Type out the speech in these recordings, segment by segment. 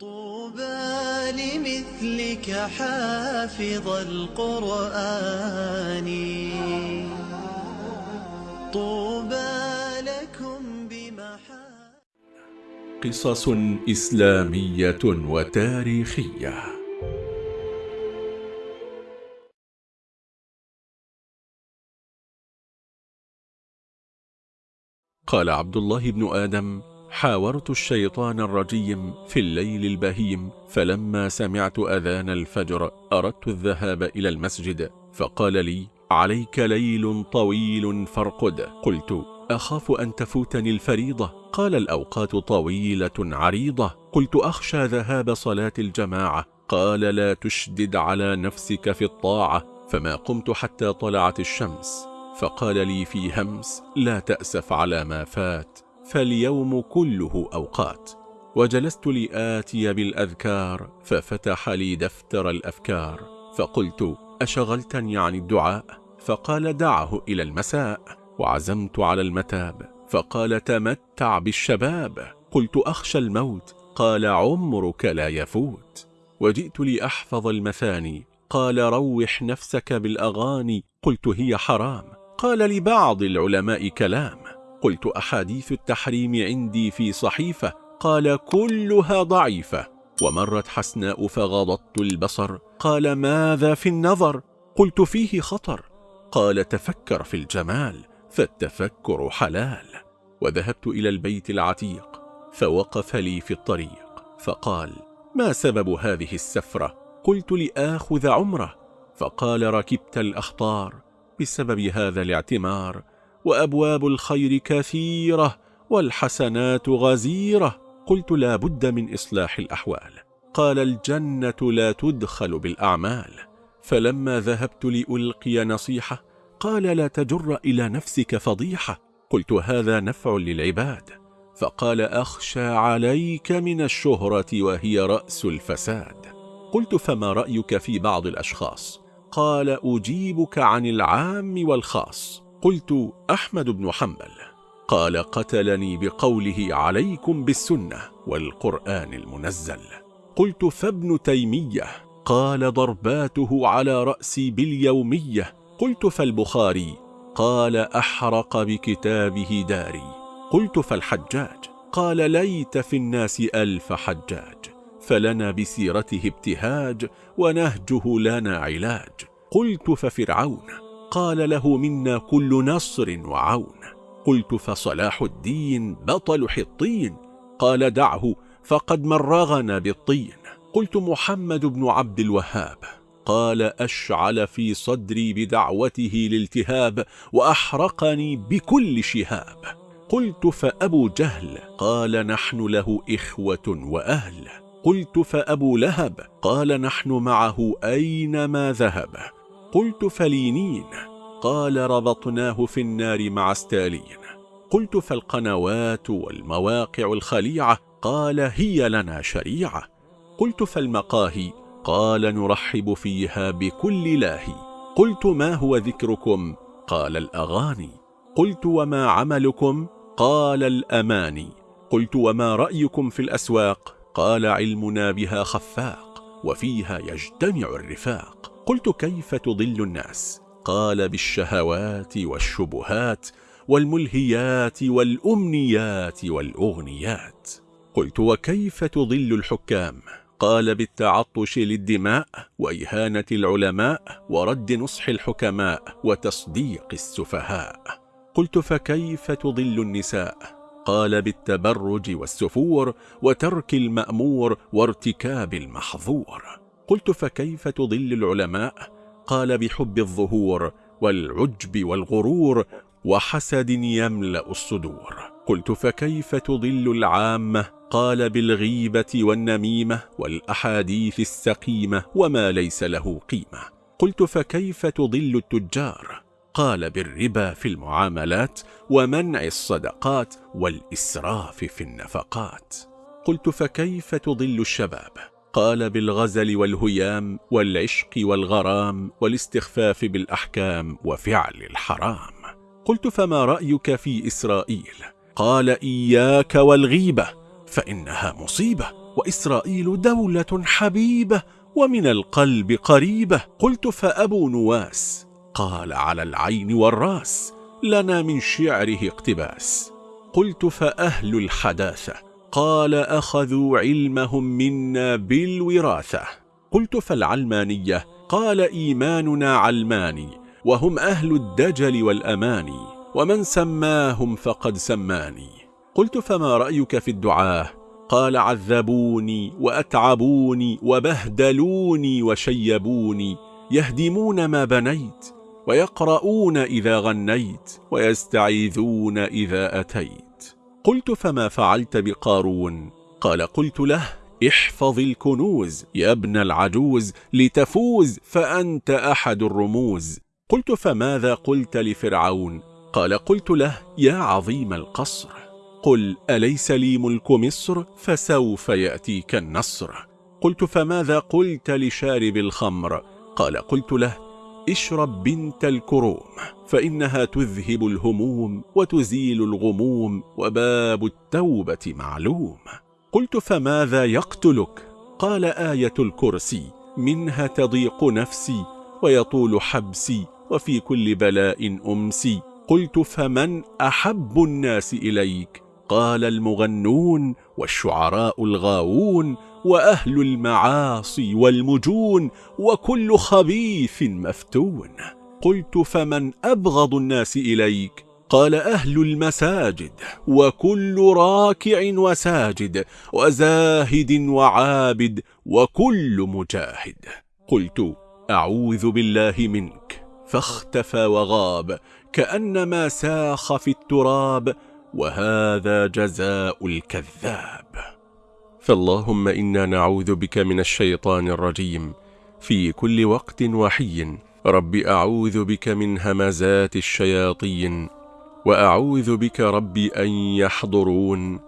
طوبى لمثلك حافظ القرآن. طوبى لكم بمحا قصص إسلامية وتاريخية. قال عبد الله بن آدم حاورت الشيطان الرجيم في الليل البهيم فلما سمعت أذان الفجر أردت الذهاب إلى المسجد فقال لي عليك ليل طويل فارقد. قلت أخاف أن تفوتني الفريضة؟ قال الأوقات طويلة عريضة. قلت أخشى ذهاب صلاة الجماعة. قال لا تشدد على نفسك في الطاعة. فما قمت حتى طلعت الشمس. فقال لي في همس لا تأسف على ما فات. فاليوم كله أوقات. وجلست لآتي بالأذكار ففتح لي دفتر الأفكار. فقلت أشغلتني عن الدعاء؟ فقال دعه إلى المساء. وعزمت على المتاب. فقال تمتع بالشباب. قلت أخشى الموت. قال عمرك لا يفوت. وجئت لأحفظ المثاني. قال روح نفسك بالأغاني. قلت هي حرام. قال لبعض العلماء كلام. قلت أحاديث التحريم عندي في صحيفة قال كلها ضعيفة. ومرت حسناء فغضضت البصر قال ماذا في النظر؟ قلت فيه خطر. قال تفكر في الجمال فالتفكر حلال. وذهبت إلى البيت العتيق فوقف لي في الطريق فقال ما سبب هذه السفرة؟ قلت لآخذ عمرة. فقال ركبت الأخطار بسبب هذا الاعتمار وأبواب الخير كثيرة والحسنات غزيرة. قلت لا بد من إصلاح الأحوال. قال الجنة لا تدخل بالأعمال. فلما ذهبت لألقي نصيحة قال لا تجر إلى نفسك فضيحة. قلت هذا نفع للعباد. فقال أخشى عليك من الشهرة وهي رأس الفساد. قلت فما رأيك في بعض الأشخاص؟ قال أجيبك عن العام والخاص. قلت أحمد بن حنبل قال قتلني بقوله عليكم بالسنة والقرآن المنزل. قلت فابن تيمية قال ضرباته على رأسي باليومية. قلت فالبخاري قال أحرق بكتابه داري. قلت فالحجاج قال ليت في الناس ألف حجاج فلنا بسيرته ابتهاج ونهجه لنا علاج. قلت ففرعون قال له منا كل نصر وعون. قلت فصلاح الدين بطل حطين. قال دعه فقد مرغنا بالطين. قلت محمد بن عبد الوهاب. قال أشعل في صدري بدعوته الالتهاب وأحرقني بكل شهاب. قلت فأبو جهل. قال نحن له إخوة وأهل. قلت فأبو لهب. قال نحن معه أينما ذهب. قلت فلينين. قال ربطناه في النار مع ستالين. قلت فالقنوات والمواقع الخليعة. قال هي لنا شريعة. قلت فالمقاهي. قال نرحب فيها بكل لاهي. قلت ما هو ذكركم؟ قال الأغاني. قلت وما عملكم؟ قال الأماني. قلت وما رأيكم في الأسواق؟ قال علمنا بها خفاق. وفيها يجتمع الرفاق. قلت كيف تضل الناس؟ قال بالشهوات والشبهات والملهيات والأمنيات والأغنيات. قلت وكيف تضل الحكام؟ قال بالتعطش للدماء وإهانة العلماء ورد نصح الحكماء وتصديق السفهاء. قلت فكيف تضل النساء؟ قال بالتبرج والسفور وترك المأمور وارتكاب المحظور. قلت فكيف تضل العلماء؟ قال بحب الظهور والعجب والغرور وحسد يملأ الصدور. قلت فكيف تضل العامة؟ قال بالغيبة والنميمة والأحاديث السقيمة وما ليس له قيمة. قلت فكيف تضل التجار؟ قال بالربا في المعاملات ومنع الصدقات والإسراف في النفقات. قلت فكيف تضل الشباب؟ قال بالغزل والهيام والعشق والغرام والاستخفاف بالأحكام وفعل الحرام. قلت فما رأيك في إسرائيل؟ قال إياك والغيبة فإنها مصيبة وإسرائيل دولة حبيبة ومن القلب قريبة. قلت فأبو نواس. قال على العين والرأس لنا من شعره اقتباس. قلت فأهل الحداثة قال أخذوا علمهم منا بالوراثة. قلت فالعلمانية؟ قال إيماننا علماني وهم أهل الدجل والأماني ومن سماهم فقد سماني. قلت فما رأيك في الدعاة؟ قال عذبوني وأتعبوني وبهدلوني وشيبوني يهدمون ما بنيت ويقرؤون إذا غنيت ويستعيذون إذا أتيت. قلت فما فعلت بقارون؟ قال قلت له احفظ الكنوز يا ابن العجوز لتفوز فأنت أحد الرموز. قلت فماذا قلت لفرعون؟ قال قلت له يا عظيم القصر. قل أليس لي ملك مصر؟ فسوف يأتيك النصر. قلت فماذا قلت لشارب الخمر؟ قال قلت له اشرب بنت الكروم فإنها تذهب الهموم وتزيل الغموم وباب التوبة معلوم. قلت فماذا يقتلك؟ قال آية الكرسي منها تضيق نفسي ويطول حبسي وفي كل بلاء أمسي. قلت فمن أحب الناس إليك؟ قال المغنون والشعراء الغاوون وأهل المعاصي والمجون وكل خبيث مفتون. قلت فمن أبغض الناس إليك؟ قال أهل المساجد وكل راكع وساجد وزاهد وعابد وكل مجاهد. قلت أعوذ بالله منك. فاختفى وغاب كأنما ساخ في التراب وهذا جزاء الكذاب. فاللهم إنا نعوذ بك من الشيطان الرجيم. في كل وقت وحي. رب أعوذ بك من همزات الشياطين. وأعوذ بك رب أن يحضرون.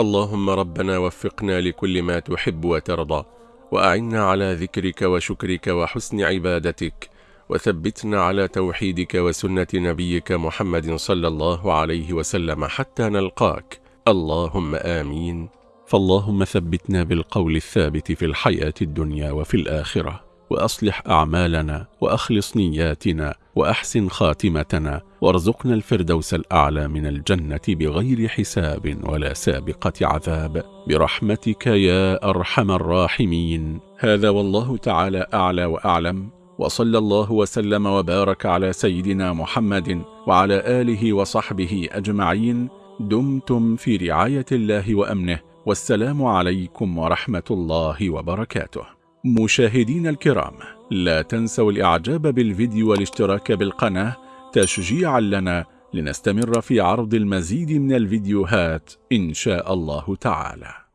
اللهم ربنا وفقنا لكل ما تحب وترضى. وأعنا على ذكرك وشكرك وحسن عبادتك. وثبتنا على توحيدك وسنة نبيك محمد صلى الله عليه وسلم حتى نلقاك. اللهم آمين. فاللهم ثبتنا بالقول الثابت في الحياة الدنيا وفي الآخرة وأصلح أعمالنا وأخلص نياتنا وأحسن خاتمتنا وارزقنا الفردوس الأعلى من الجنة بغير حساب ولا سابقة عذاب. برحمتك يا أرحم الراحمين. هذا والله تعالى أعلى وأعلم. وصلى الله وسلم وبارك على سيدنا محمد وعلى آله وصحبه أجمعين. دمتم في رعاية الله وأمنه. والسلام عليكم ورحمة الله وبركاته. مشاهدين الكرام لا تنسوا الإعجاب بالفيديو والاشتراك بالقناة. تشجيعا لنا لنستمر في عرض المزيد من الفيديوهات إن شاء الله تعالى.